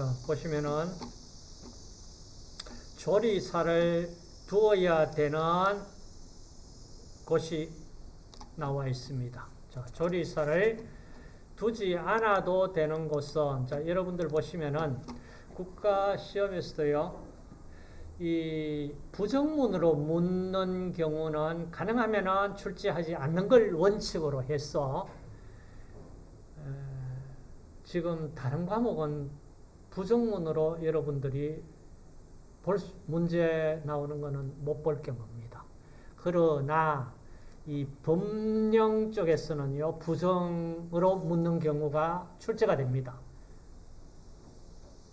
자, 보시면은 조리사를 두어야 되는 곳이 나와 있습니다. 자, 조리사를 두지 않아도 되는 곳은 자, 여러분들 보시면은 국가 시험에서도요. 이 부정문으로 묻는 경우는 가능하면은 출제하지 않는 걸 원칙으로 해서 에, 지금 다른 과목은 부정문으로 여러분들이 볼 수, 문제 나오는 것은 못볼 경우입니다. 그러나 이 법령 쪽에서는요 부정으로 묻는 경우가 출제가 됩니다.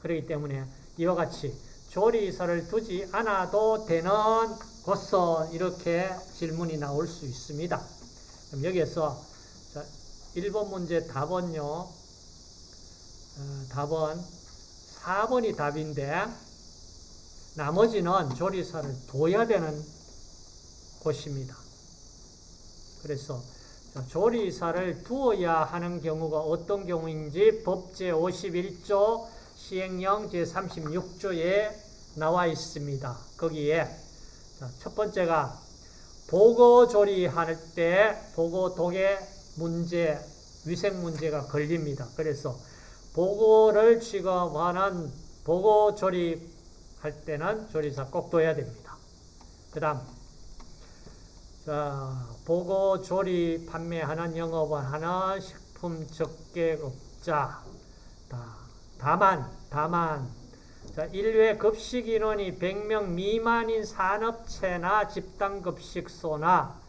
그렇기 때문에 이와 같이 조리사를 두지 않아도 되는 곳서 이렇게 질문이 나올 수 있습니다. 그럼 여기에서 자, 1번 문제 답은요. 어, 답은 4번이 답인데 나머지는 조리사를 둬야 되는 곳입니다. 그래서 조리사를 두어야 하는 경우가 어떤 경우인지 법제 51조 시행령 제36조에 나와 있습니다. 거기에 첫 번째가 보고 조리할 때 보고 독의 문제, 위생 문제가 걸립니다. 그래서 보고를 취급하는 보고조리 할 때는 조리사 꼭 둬야 됩니다. 그 다음 자, 보고 조리 판매하는 영업을 하는 식품 적객업자 다만 다만 자, 1회 급식 인원이 100명 미만인 산업체나 집단급식소나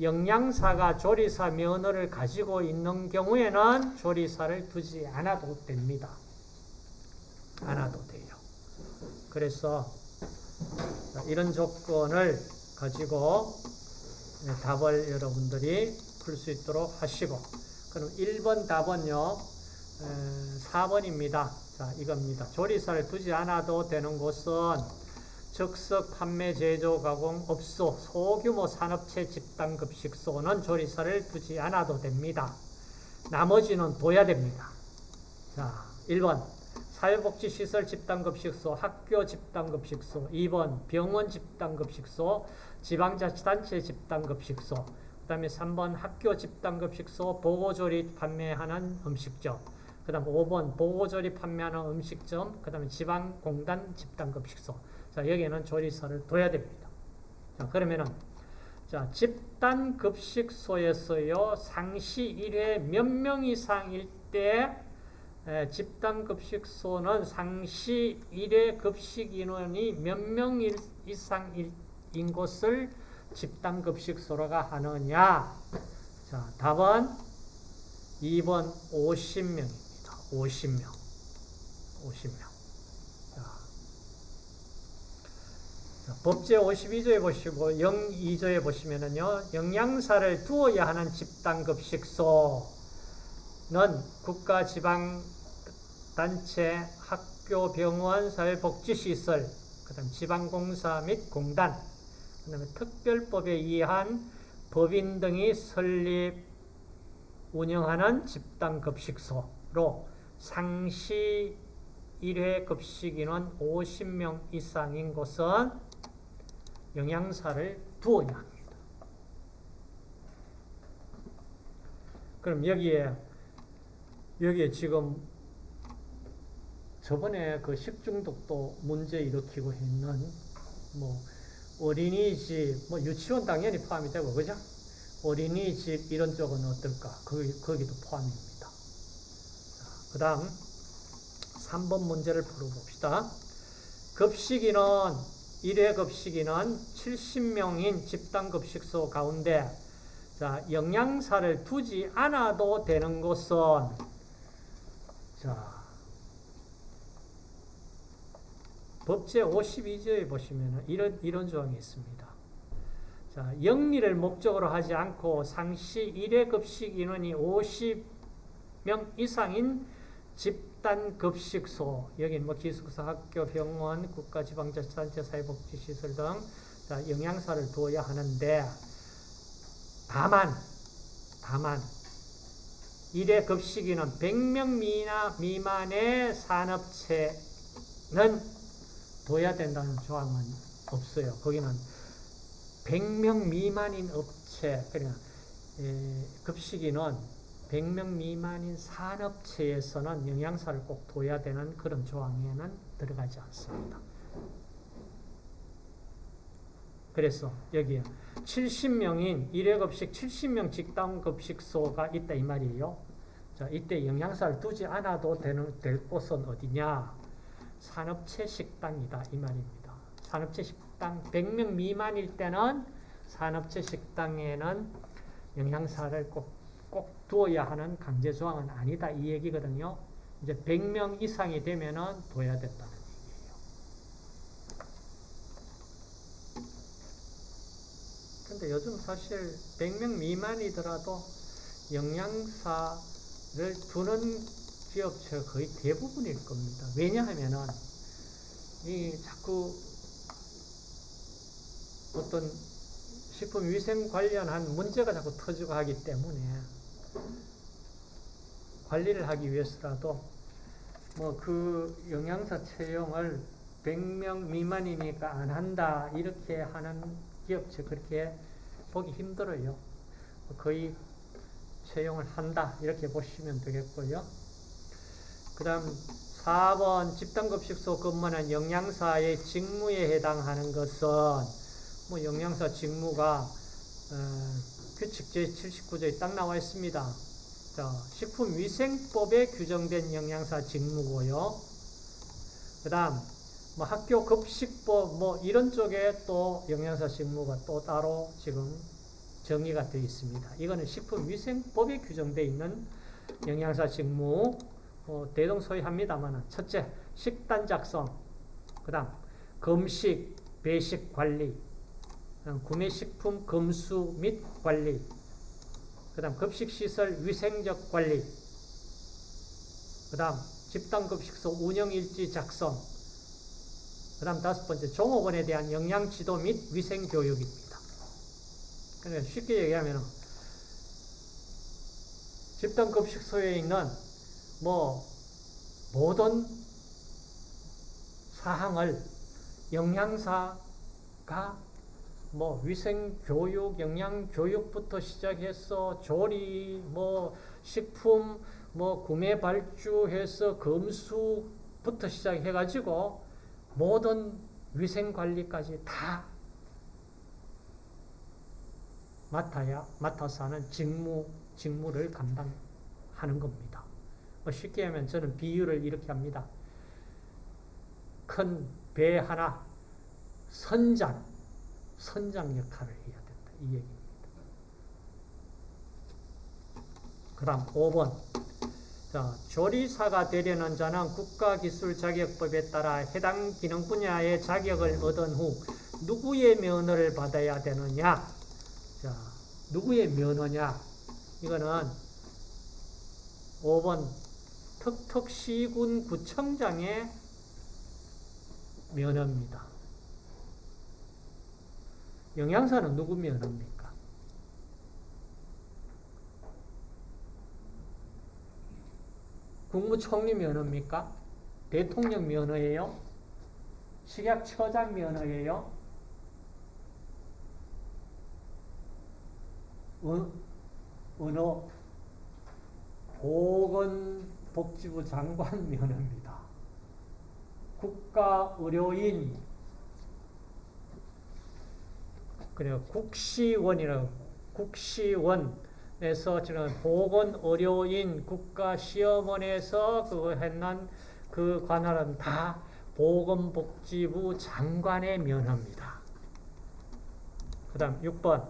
영양사가 조리사 면허를 가지고 있는 경우에는 조리사를 두지 않아도 됩니다. 않아도 돼요. 그래서 이런 조건을 가지고 답을 여러분들이 풀 수 있도록 하시고 그럼 1번 답은요 4번입니다. 자 이겁니다. 조리사를 두지 않아도 되는 곳은 즉석 판매 제조 가공 업소 소규모 산업체 집단 급식소는 조리사를 두지 않아도 됩니다. 나머지는 둬야 됩니다. 자 1번. 사회복지시설 집단급식소, 학교 집단급식소, 2번. 병원 집단급식소, 지방자치단체 집단급식소, 그 다음에 3번. 학교 집단급식소, 보고조리 판매하는 음식점, 그 다음 5번. 보고조리 판매하는 음식점, 그 다음에 지방공단 집단급식소. 자, 여기에는 조리사를 둬야 됩니다. 자, 그러면은, 자, 집단 급식소에서요, 상시 1회 몇 명 이상일 때 집단 급식소는 상시 1회 급식 인원이 몇 명 이상인 것을 집단 급식소라고 하느냐? 자, 답은 2번 50명입니다. 50명. 50명. 자, 자, 법제 52조에 보시고 02조에 보시면은요. 영양사를 두어야 하는 집단급식소는 국가 지방 단체, 학교, 병원, 사회복지시설, 그 다음 지방공사 및 공단, 그 다음에 특별법에 의한 법인 등이 설립, 운영하는 집단급식소로 상시 1회 급식인원 50명 이상인 곳은 영양사를 두어야 합니다. 그럼 여기에 여기에 지금 저번에 그 식중독도 문제 일으키고 있는 뭐 어린이집, 뭐 유치원 당연히 포함이 되고 그죠? 어린이집 이런 쪽은 어떨까? 거기, 거기도 포함입니다. 그 다음 3번 문제를 풀어봅시다. 급식인은 1회 급식인은 70명인 집단급식소 가운데 자, 영양사를 두지 않아도 되는 곳은 자, 법제 52조에 보시면 이런, 이런 조항이 있습니다. 자, 영리를 목적으로 하지 않고 상시 1회 급식 인원이 50명 이상인 집 단 급식소, 여기 뭐 기숙사, 학교, 병원, 국가지방자치단체, 사회복지시설 등 자, 영양사를 두어야 하는데 다만, 다만 일회 급식인은 100명 미나, 미만의 산업체는 둬야 된다는 조항은 없어요. 거기는 100명 미만인 업체, 그러니까 에, 급식인은 100명 미만인 산업체에서는 영양사를 꼭 둬야 되는 그런 조항에는 들어가지 않습니다. 그래서 여기에 70명인 일회급식 70명 직당급식소가 있다 이 말이에요. 자, 이때 영양사를 두지 않아도 되는, 될 곳은 어디냐? 산업체 식당이다 이 말입니다. 산업체 식당 100명 미만일 때는 산업체 식당에는 영양사를 꼭, 꼭 두어야 하는 강제 조항은 아니다 이 얘기거든요. 이제 100명 이상이 되면은 둬야 된다는 얘기예요. 근데 요즘 사실 100명 미만이더라도 영양사를 두는 기업체가 거의 대부분일 겁니다. 왜냐하면은 이 자꾸 어떤 식품 위생 관련한 문제가 자꾸 터지고 하기 때문에 관리를 하기 위해서라도 뭐 그 영양사 채용을 100명 미만이니까 안 한다 이렇게 하는 기업체 그렇게 보기 힘들어요. 거의 채용을 한다 이렇게 보시면 되겠고요. 그 다음 4번 집단급식소 근무하는 영양사의 직무에 해당하는 것은 뭐 영양사 직무가 어, 규칙 제79조에 딱 나와 있습니다. 자, 식품위생법에 규정된 영양사 직무고요. 그 다음 뭐 학교 급식법 뭐 이런 쪽에 또 영양사 직무가 또 따로 지금 정의가 되어 있습니다. 이거는 식품위생법에 규정되어 있는 영양사 직무 어, 대동소이합니다만 첫째 식단 작성 그 다음 검식 배식 관리 구매식품 검수 및 관리 그 다음 급식시설 위생적 관리 그 다음 집단급식소 운영일지 작성 그 다음 다섯 번째 종업원에 대한 영양지도 및 위생교육입니다. 그러니까 쉽게 얘기하면 집단급식소에 있는 뭐 모든 사항을 영양사가 뭐 위생 교육, 영양 교육부터 시작해서 조리, 뭐 식품, 뭐 구매 발주해서 검수부터 시작해 가지고 모든 위생 관리까지 다 맡아야 맡아서 하는 직무 직무를 감당하는 겁니다. 뭐 쉽게 하면 저는 비유를 이렇게 합니다. 큰 배 하나 선장 선장 역할을 해야 된다. 이 얘기입니다. 그 다음 5번. 자, 조리사가 되려는 자는 국가기술자격법에 따라 해당 기능 분야의 자격을 얻은 후 누구의 면허를 받아야 되느냐? 자, 누구의 면허냐? 이거는 5번 턱턱시군 구청장의 면허입니다. 영양사는 누구 면허입니까? 국무총리 면허입니까? 대통령 면허예요? 식약처장 면허예요? 어느 보건복지부 장관 면허입니다. 국가의료인 그래요. 국시원이라고 국시원에서 지금 보건 의료인 국가 시험원에서 그거 했는 그 관할은 다 보건복지부 장관의 면허입니다. 그 다음 6번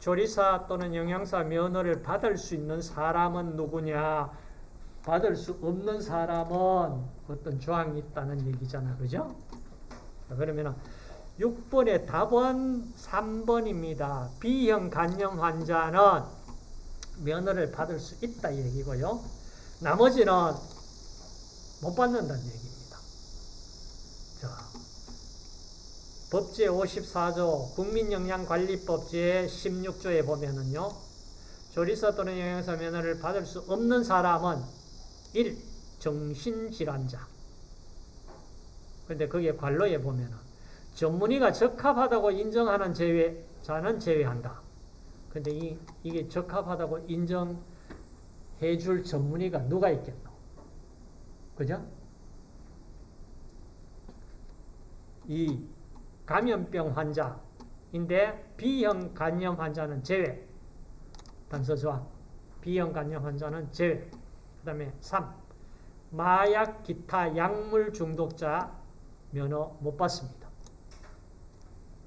조리사 또는 영양사 면허를 받을 수 있는 사람은 누구냐? 받을 수 없는 사람은 어떤 조항이 있다는 얘기잖아. 그죠? 그러면 6번의 답은 3번입니다. B형 간염 환자는 면허를 받을 수 있다 이 얘기고요. 나머지는 못 받는다는 얘기입니다. 자, 법제 54조 국민영양관리법 제 16조에 보면은요. 조리사 또는 영양사 면허를 받을 수 없는 사람은 1. 정신질환자. 근데 거기에 관로에 보면은 전문의가 적합하다고 인정하는 제외 자는 제외한다. 근데 이, 이게 적합하다고 인정해 줄 전문의가 누가 있겠노? 그죠? 이 감염병 환자인데 B형 간염 환자는 제외. 단서 좋아. B형 간염 환자는 제외. 그 다음에 3. 마약 기타 약물 중독자 면허 못 받습니다.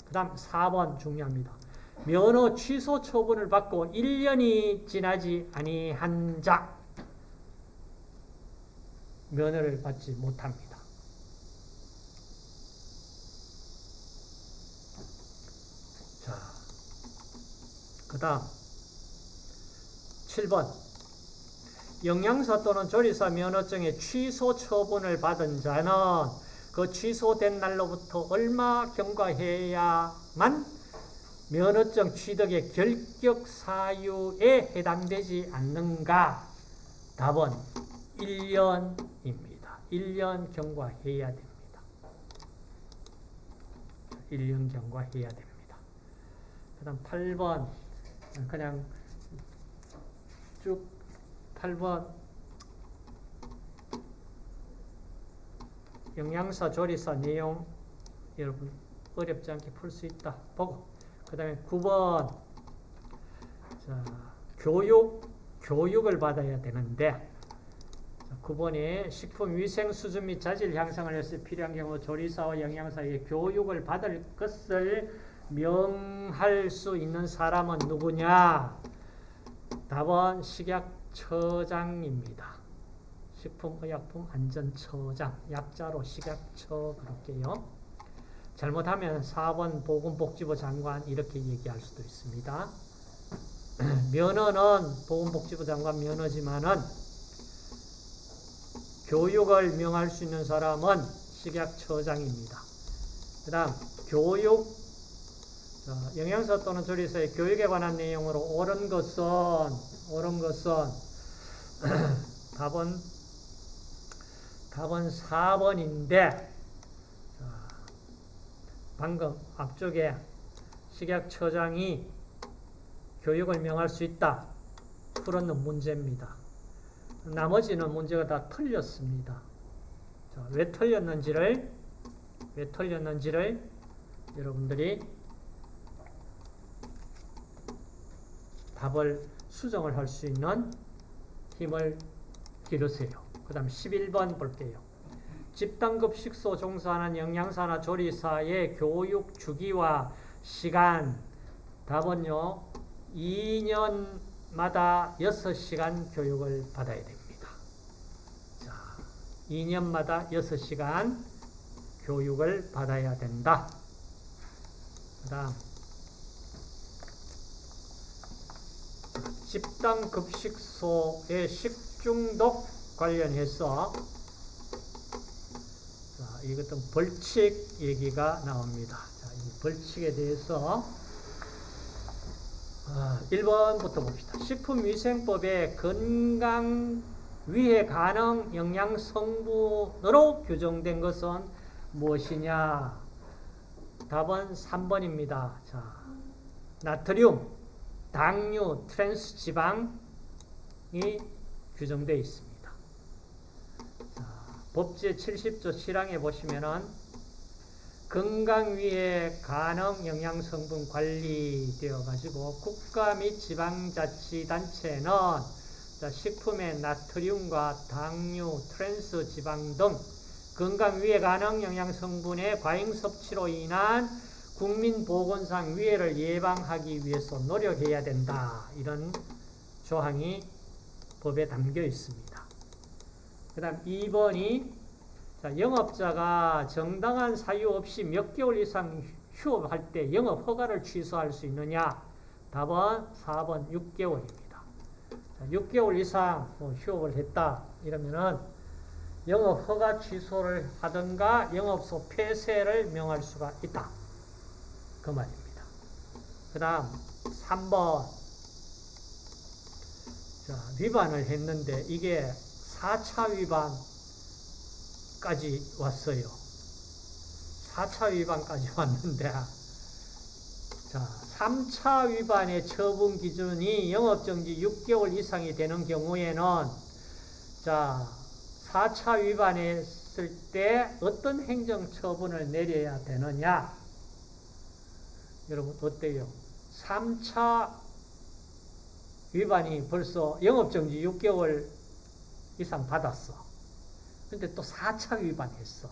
그 다음 4번 중요합니다. 면허 취소 처분을 받고 1년이 지나지 아니한 자 면허를 받지 못합니다. 자, 그 다음 7번 영양사 또는 조리사 면허증의 취소 처분을 받은 자는 그 취소된 날로부터 얼마 경과해야만 면허증 취득의 결격 사유에 해당되지 않는가? 답은 1년입니다. 1년 경과해야 됩니다. 1년 경과해야 됩니다. 그 다음 8번 그냥 쭉 8번 영양사 조리사 내용 여러분 어렵지 않게 풀 수 있다 보고 그 다음에 9번 자, 교육 교육을 받아야 되는데 자, 9번이 식품위생 수준 및 자질 향상을 위해서 필요한 경우 조리사와 영양사에게 교육을 받을 것을 명할 수 있는 사람은 누구냐? 답은 식약처장입니다. 식품의약품안전처장, 약자로 식약처 그럴게요. 잘못하면 4번 보건복지부 장관 이렇게 얘기할 수도 있습니다. 면허는 보건복지부 장관 면허지만은 교육을 명할 수 있는 사람은 식약처장입니다. 그 다음 교육 영양사 또는 조리사의 교육에 관한 내용으로 옳은 것은 옳은 것은 답은 답은 4번인데 방금 앞쪽에 식약처장이 교육을 명할 수 있다. 풀었는 문제입니다. 나머지는 문제가 다 틀렸습니다. 자, 왜 틀렸는지를 왜 틀렸는지를 여러분들이 답을 수정을 할 수 있는 힘을 기르세요. 그 다음 11번 볼게요. 집단급 식소 종사하는 영양사나 조리사의 교육 주기와 시간 답은요 2년마다 6시간 교육을 받아야 됩니다. 자, 2년마다 6시간 교육을 받아야 된다. 그 다음 집단급식소의 식중독 관련해서 이것도 벌칙 얘기가 나옵니다. 자, 이 벌칙에 대해서 아, 1번부터 봅시다. 식품위생법에 건강 위해 가능 영양 성분으로 규정된 것은 무엇이냐? 답은 3번입니다. 자, 나트륨, 당류, 트랜스 지방이 규정되어 있습니다. 법제 70조 7항에 보시면은 건강 위해 가능 영양 성분 관리되어 가지고 국가 및 지방자치단체는 식품의 나트륨과 당류, 트랜스 지방 등 건강 위해 가능 영양 성분의 과잉 섭취로 인한 국민 보건상 위해를 예방하기 위해서 노력해야 된다. 이런 조항이 법에 담겨 있습니다. 그 다음 2번이 자, 영업자가 정당한 사유 없이 몇 개월 이상 휴업할 때 영업 허가를 취소할 수 있느냐? 답은 4번 6개월입니다. 자, 6개월 이상 뭐 휴업을 했다 이러면은 영업 허가 취소를 하든가 영업소 폐쇄를 명할 수가 있다. 그 말입니다. 그 다음 3번 자, 위반을 했는데 이게 4차 위반까지 왔어요. 4차 위반까지 왔는데 자, 3차 위반의 처분 기준이 영업정지 6개월 이상이 되는 경우에는 자, 4차 위반했을 때 어떤 행정처분을 내려야 되느냐? 여러분 어때요? 3차 위반이 벌써 영업정지 6개월 이상 받았어. 근데 또 4차 위반했어.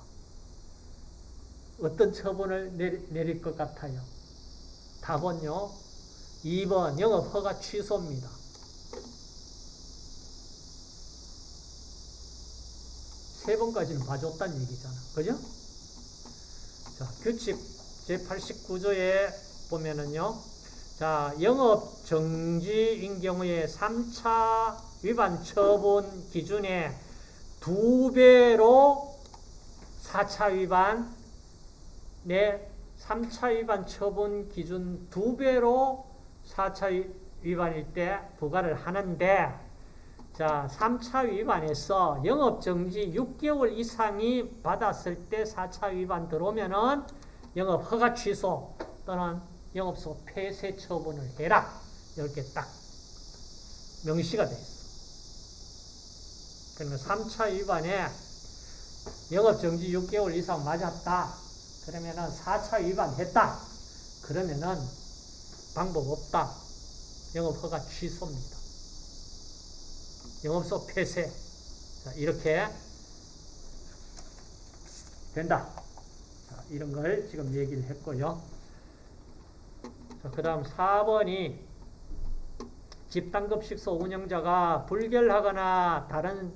어떤 처분을 내리, 내릴 것 같아요? 답은요. 2번 영업 허가 취소입니다. 세 번까지는 봐줬다는 얘기잖아. 그죠? 자, 규칙 제89조에 보면은요. 자, 영업 정지인 경우에 3차 위반 처분 기준의 두 배로 4차 위반, 내 3차 위반 처분 기준 두 배로 4차 위반일 때 부과를 하는데 자, 3차 위반에서 영업정지 6개월 이상이 받았을 때 4차 위반 들어오면은 영업 허가 취소 또는 영업소 폐쇄 처분을 해라. 이렇게 딱 명시가 돼 있어. 그러면 3차 위반에 영업정지 6개월 이상 맞았다. 그러면은 4차 위반했다. 그러면은 방법 없다. 영업 허가 취소입니다. 영업소 폐쇄. 자, 이렇게 된다. 자, 이런 걸 지금 얘기를 했고요. 자, 그 다음 4번이 집단급식소 운영자가 불결하거나 다른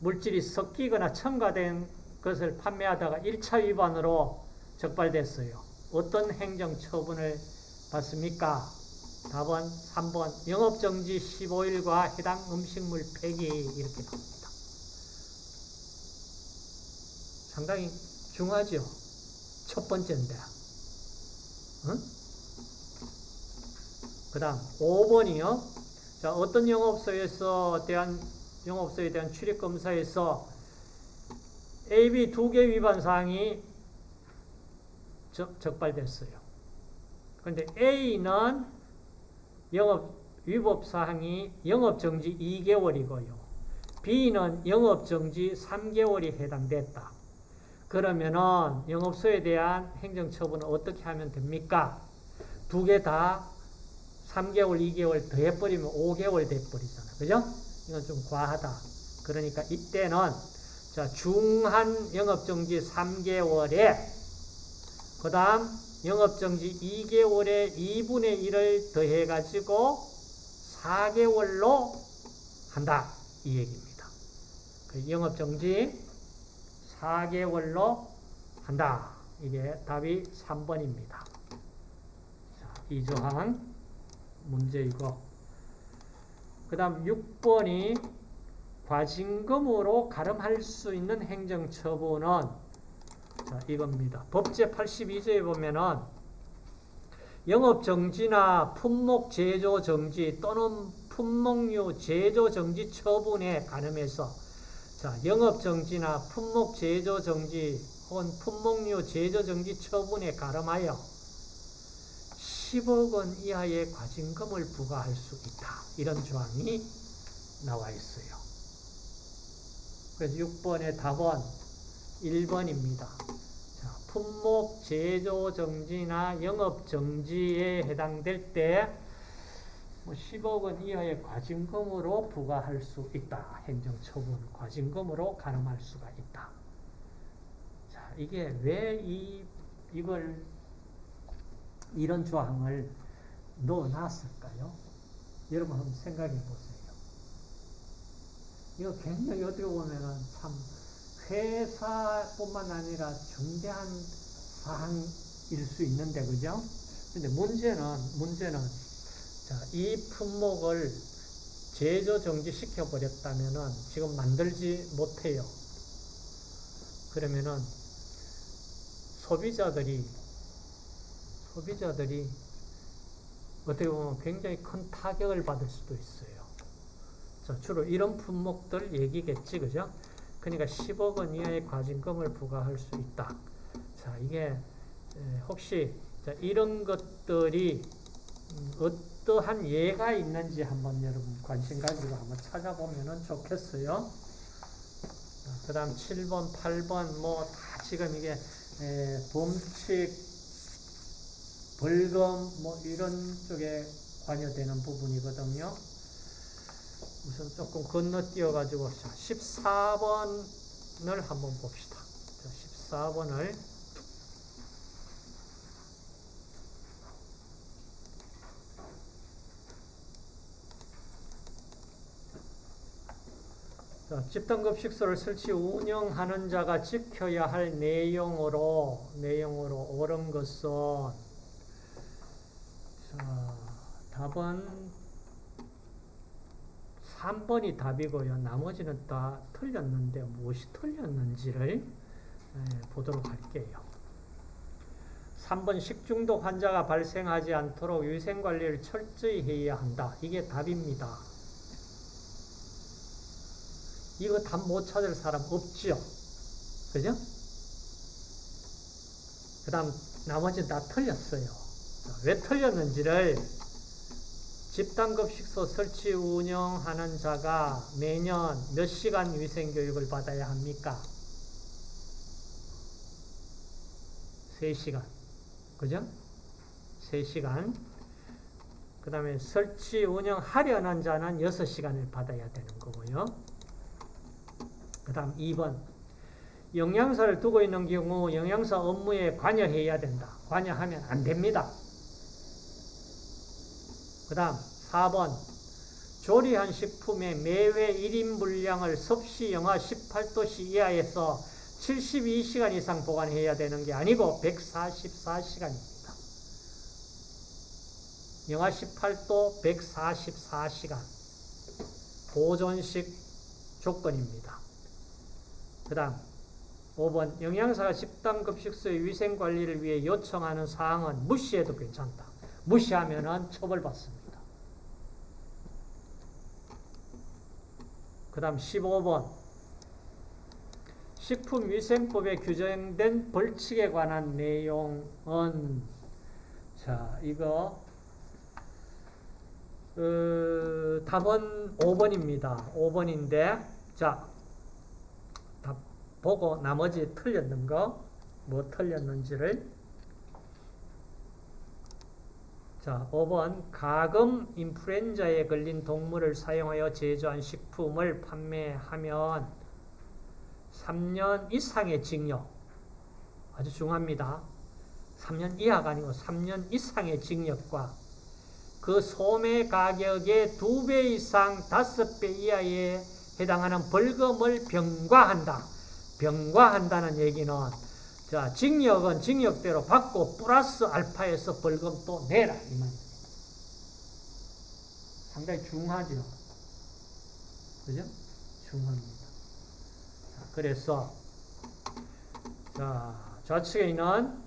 물질이 섞이거나 첨가된 것을 판매하다가 1차 위반으로 적발됐어요. 어떤 행정 처분을 받습니까? 답은 3번 영업정지 15일과 해당 음식물 폐기 이렇게 나옵니다. 상당히 중하죠. 첫 번째인데. 응? 그 다음 5번이요. 자, 어떤 영업소에서 대한 영업소에 대한 출입검사에서 AB 두 개 위반 사항이 적, 적발됐어요. 그런데 A는 영업 위법 사항이 영업 정지 2개월이고요. B는 영업 정지 3개월이 해당됐다. 그러면은 영업소에 대한 행정 처분은 어떻게 하면 됩니까? 두 개 다 3개월, 2개월 더 해버리면 5개월 돼버리잖아. 그죠? 이건 좀 과하다. 그러니까 이때는 자, 중한 영업정지 3개월에 그 다음 영업정지 2개월에 2분의 1을 더해가지고 4개월로 한다. 이 얘기입니다. 그 영업정지 4개월로 한다. 이게 답이 3번입니다. 자, 이 조항 문제이고 그 다음 6번이 과징금으로 가름할 수 있는 행정처분은 자, 이겁니다. 법제 82조에 보면은 영업정지나 품목 제조 정지 또는 품목류 제조 정지 처분에 가름해서 자, 영업정지나 품목 제조 정지 혹은 품목류 제조 정지 처분에 가름하여 10억 원 이하의 과징금을 부과할 수 있다. 이런 조항이 나와 있어요. 그래서 6번의 답은 1번입니다. 자, 품목 제조 정지나 영업 정지에 해당될 때뭐 10억 원 이하의 과징금으로 부과할 수 있다. 행정처분 과징금으로 가름할 수가 있다. 자, 이게 왜 이, 이걸 이런 조항을 넣어놨을까요? 여러분 한번 생각해 보세요. 이거 굉장히 어떻게 보면은 참 회사뿐만 아니라 중대한 사항일 수 있는데, 그죠? 근데 문제는, 문제는, 자, 이 품목을 제조 정지시켜 버렸다면은 지금 만들지 못해요. 그러면은 소비자들이, 소비자들이 어떻게 보면 굉장히 큰 타격을 받을 수도 있어요. 자, 주로 이런 품목들 얘기겠지, 그죠? 그러니까 10억 원 이하의 과징금을 부과할 수 있다. 자, 이게 에, 혹시 자, 이런 것들이 음, 어떠한 예가 있는지 한번 여러분 관심 가지고 한번 찾아보면 좋겠어요. 그 다음 7번, 8번 뭐 다 지금 이게 에, 범칙, 벌금 뭐 이런 쪽에 관여되는 부분이거든요. 우선 조금 건너뛰어 가지고 14번을 한번 봅시다. 14번을 자, 집단급식소를 설치 운영하는 자가 지켜야 할 내용으로 내용으로 옳은 것은 4번 3번이 답이고요. 나머지는 다 틀렸는데 무엇이 틀렸는지를 예, 보도록 할게요. 3번 식중독 환자가 발생하지 않도록 위생관리를 철저히 해야 한다. 이게 답입니다. 이거 답 못 찾을 사람 없죠? 그죠? 그 다음 나머지는 다 틀렸어요. 왜 틀렸는지를 집단급식소 설치 운영하는 자가 매년 몇 시간 위생교육을 받아야 합니까? 3시간. 그죠? 3시간. 그 다음에 설치 운영하려는 자는 6시간을 받아야 되는 거고요. 그 다음 2번. 영양사를 두고 있는 경우 영양사 업무에 관여해야 된다. 관여하면 안 됩니다. 그 다음 4번 조리한 식품의 매회 1인 분량을 섭씨 영하 18도씨 이하에서 72시간 이상 보관해야 되는 게 아니고 144시간입니다. 영하 18도 144시간 보존식 조건입니다. 그 다음 5번 영양사가 집단급식소의 위생관리를 위해 요청하는 사항은 무시해도 괜찮다. 무시하면 처벌받습니다. 그 다음 15번 식품위생법에 규정된 벌칙에 관한 내용은 자 이거 어, 답은 5번입니다. 5번인데 자 답 보고 나머지 틀렸는 거 뭐 틀렸는지를 자, 5번 가금 인플루엔자에 걸린 동물을 사용하여 제조한 식품을 판매하면 3년 이상의 징역 아주 중요합니다. 3년 이하가 아니고 3년 이상의 징역과 그 소매 가격의 2배 이상 5배 이하에 해당하는 벌금을 병과한다. 병과한다는 얘기는 자, 징역은 징역대로 받고 플러스 알파에서 벌금 또 내라 이 말입니다. 상당히 중하죠. 그죠? 중합니다. 자, 그래서 자, 좌측에 있는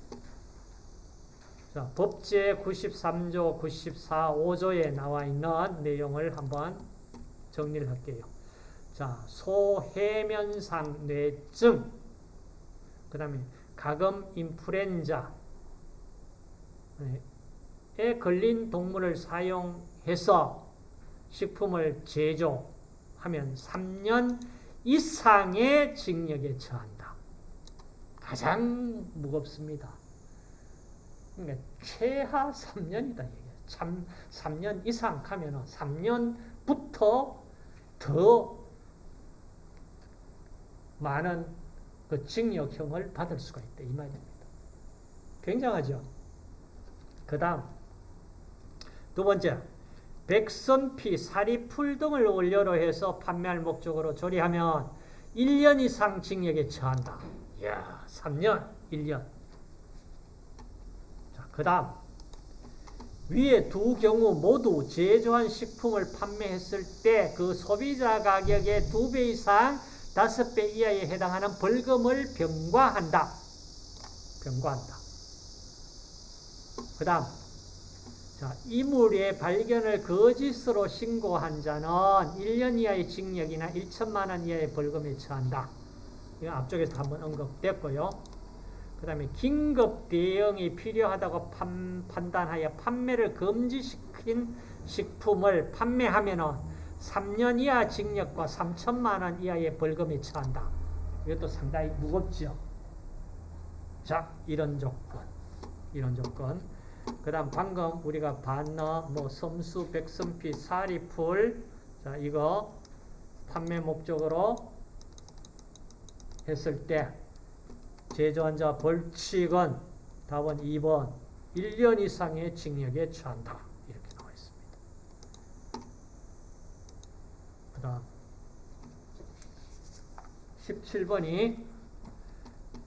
자, 법제 93조, 94, 5조에 나와 있는 내용을 한번 정리를 할게요. 자, 소해면상 뇌증, 그 다음에 가금 인플루엔자에 걸린 동물을 사용해서 식품을 제조하면 3년 이상의 징역에 처한다. 가장 무겁습니다. 그러니까 최하 3년이다. 참 3년 이상 하면 3년부터 더 많은 그 징역형을 받을 수가 있다. 이 말입니다. 굉장하죠? 그 다음, 두 번째, 백선피, 사리풀 등을 원료로 해서 판매할 목적으로 조리하면 1년 이상 징역에 처한다. 이야, 3년, 1년. 자, 그 다음, 위에 두 경우 모두 제조한 식품을 판매했을 때 그 소비자 가격의 두배 이상 다섯 배 이하에 해당하는 벌금을 병과한다. 병과한다. 그 다음 자, 이물의 발견을 거짓으로 신고한 자는 1년 이하의 징역이나 1천만 원 이하의 벌금에 처한다. 이거 앞쪽에서 한번 언급됐고요. 그 다음에 긴급 대응이 필요하다고 판, 판단하여 판매를 금지시킨 식품을 판매하면 3년 이하 징역과 3천만 원 이하의 벌금에 처한다. 이것도 상당히 무겁죠. 자, 이런 조건. 이런 조건. 그 다음 방금 우리가 반너, 뭐 섬수, 백선피, 사리풀 자 이거 판매 목적으로 했을 때 제조한 자 벌칙은 답은 2번 1년 이상의 징역에 처한다. 이렇게 나와 있습니다. 그 다음 17번이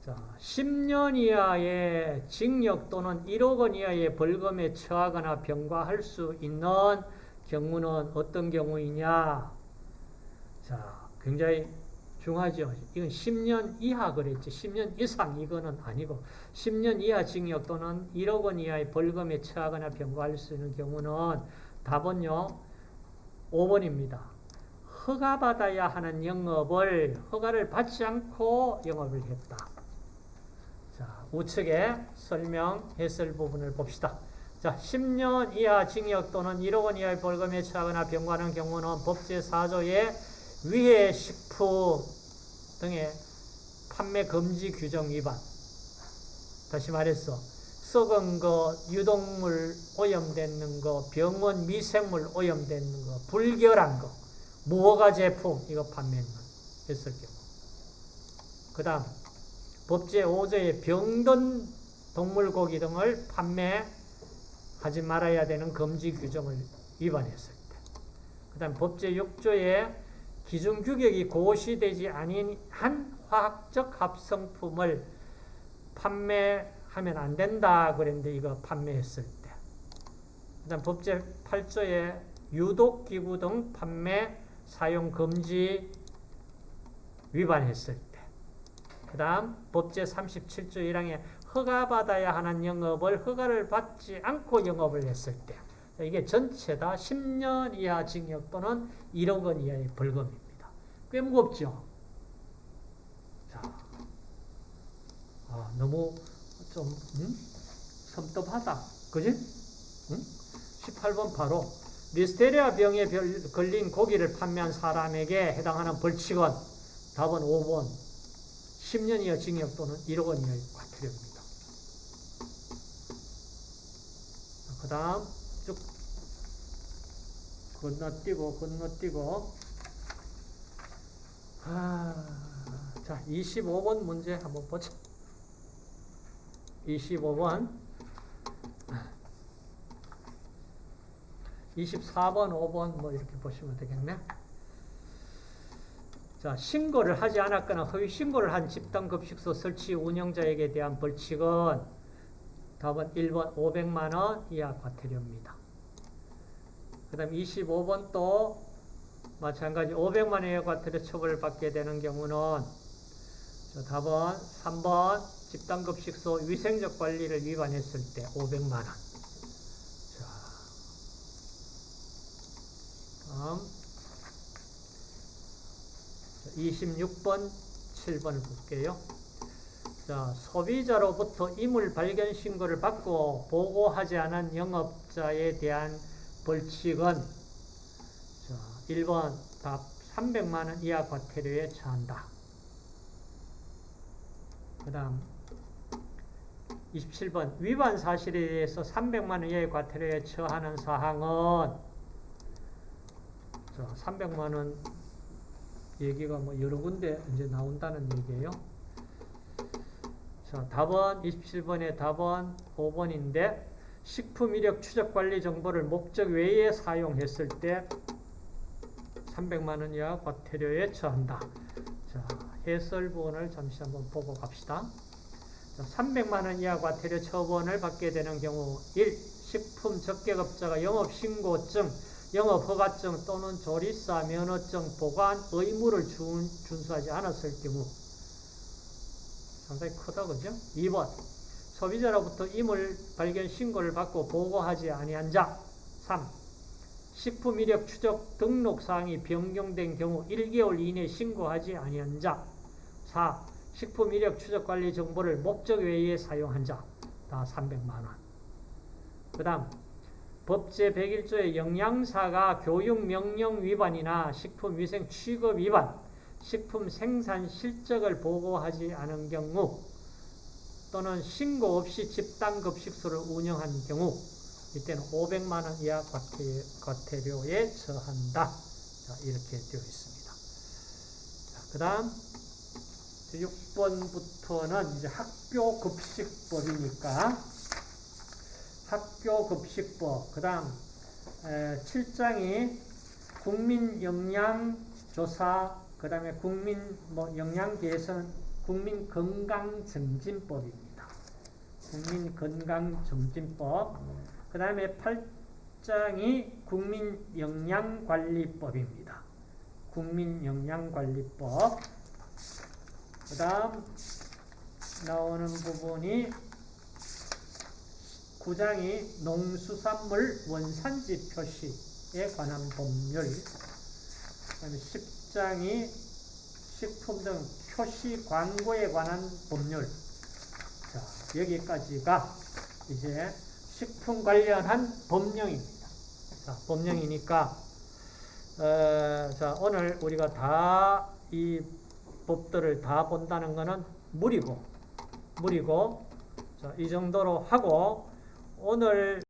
자, 10년 이하의 징역 또는 1억 원 이하의 벌금에 처하거나 병과할 수 있는 경우는 어떤 경우이냐? 자, 굉장히 중하죠. 이건 10년 이하 그랬지. 10년 이상 이거는 아니고 10년 이하 징역 또는 1억 원 이하의 벌금에 처하거나 병과할 수 있는 경우는 답은요. 5번입니다. 허가받아야 하는 영업을 허가를 받지 않고 영업을 했다. 자, 우측의 설명 해설 부분을 봅시다. 자, 10년 이하 징역 또는 1억 원 이하의 벌금에 처하거나 병과하는 경우는 법제 4조의 위해 식품 등의 판매 금지 규정 위반. 다시 말해서 썩은 거, 유독물 오염되는 거, 병원 미생물 오염되는 거, 불결한 거, 무허가 제품 이거 판매했을 경우. 그 다음 법제 5조의 병든 동물고기 등을 판매하지 말아야 되는 금지 규정을 위반했을 때. 그 다음 법제 6조의 기준 규격이 고시되지 아닌 한 화학적 합성품을 판매하면 안 된다 그랬는데 이거 판매했을 때. 그 다음 법제 8조의 유독기구 등 판매 사용 금지 위반했을 때. 그 다음 법제 37조 1항에 허가받아야 하는 영업을 허가를 받지 않고 영업을 했을 때 이게 전체 다 10년 이하 징역 또는 1억 원 이하의 벌금입니다. 꽤 무겁죠? 자, 아, 너무 좀 음? 섬뜩하다. 그지? 응? 18번 바로 리스테리아 병에 걸린 고기를 판매한 사람에게 해당하는 벌칙은 답은 5번 10년 이하 징역 또는 1억 원 이하의 과태료입니다. 그 다음 쭉 건너뛰고 건너뛰고 아, 자 25번 문제 한번 보자. 25번 24번, 5번 뭐 이렇게 보시면 되겠네. 자, 신고를 하지 않았거나 허위 신고를 한 집단 급식소 설치 운영자에게 대한 벌칙은 답은 1번 500만 원 이하 과태료입니다. 그 다음 25번 또 마찬가지 500만 원 이하 과태료 처벌을 받게 되는 경우는 자, 답은 3번 집단 급식소 위생적 관리를 위반했을 때 500만 원. 자, 다음 26번, 7번을 볼게요. 자, 소비자로부터 이물 발견 신고를 받고 보고하지 않은 영업자에 대한 벌칙은 자, 1번 답 300만원 이하 과태료에 처한다. 그 다음 27번 위반 사실에 대해서 300만원 이하의 과태료에 처하는 사항은 자, 300만 원 얘기가 뭐 여러 군데 이제 나온다는 얘기예요. 자, 답은 27번의 답은 5번인데 식품 이력 추적 관리 정보를 목적 외에 사용했을 때 300만 원 이하 과태료에 처한다. 자, 해설 부분을 잠시 한번 보고 갑시다. 자, 300만 원 이하 과태료 처분을 받게 되는 경우 1. 식품 적격업자가 영업신고증 영업 허가증 또는 조리사 면허증 보관 의무를 준, 준수하지 않았을 경우 상당히 크다 그죠? 2번 소비자로부터 이물 발견 신고를 받고 보고하지 아니한 자. 3. 식품 이력 추적 등록 사항이 변경된 경우 1개월 이내 신고하지 아니한 자. 4. 식품 이력 추적 관리 정보를 목적 외에 사용한 자. 다 300만 원. 그다음 법제 101조의 영양사가 교육 명령 위반이나 식품 위생 취급 위반, 식품 생산 실적을 보고하지 않은 경우 또는 신고 없이 집단 급식소를 운영한 경우 이때는 500만 원 이하 과태, 과태료에 처한다. 자, 이렇게 되어 있습니다. 자, 그다음 6번부터는 이제 학교 급식법이니까 학교 급식법 그 다음 7장이 국민 영양 조사 그 다음에 국민 뭐 영양 개선 국민 건강 증진법입니다. 국민 건강 증진법 그 다음에 8장이 국민 영양 관리법입니다. 국민 영양 관리법 그 다음 나오는 부분이 9장이 농수산물 원산지 표시에 관한 법률 그다음에 10장이 식품 등 표시 광고에 관한 법률 자 여기까지가 이제 식품 관련한 법령입니다. 자 법령이니까 어, 자 오늘 우리가 다 이 법들을 다 본다는 것은 무리고 무리고 자, 이 정도로 하고 오늘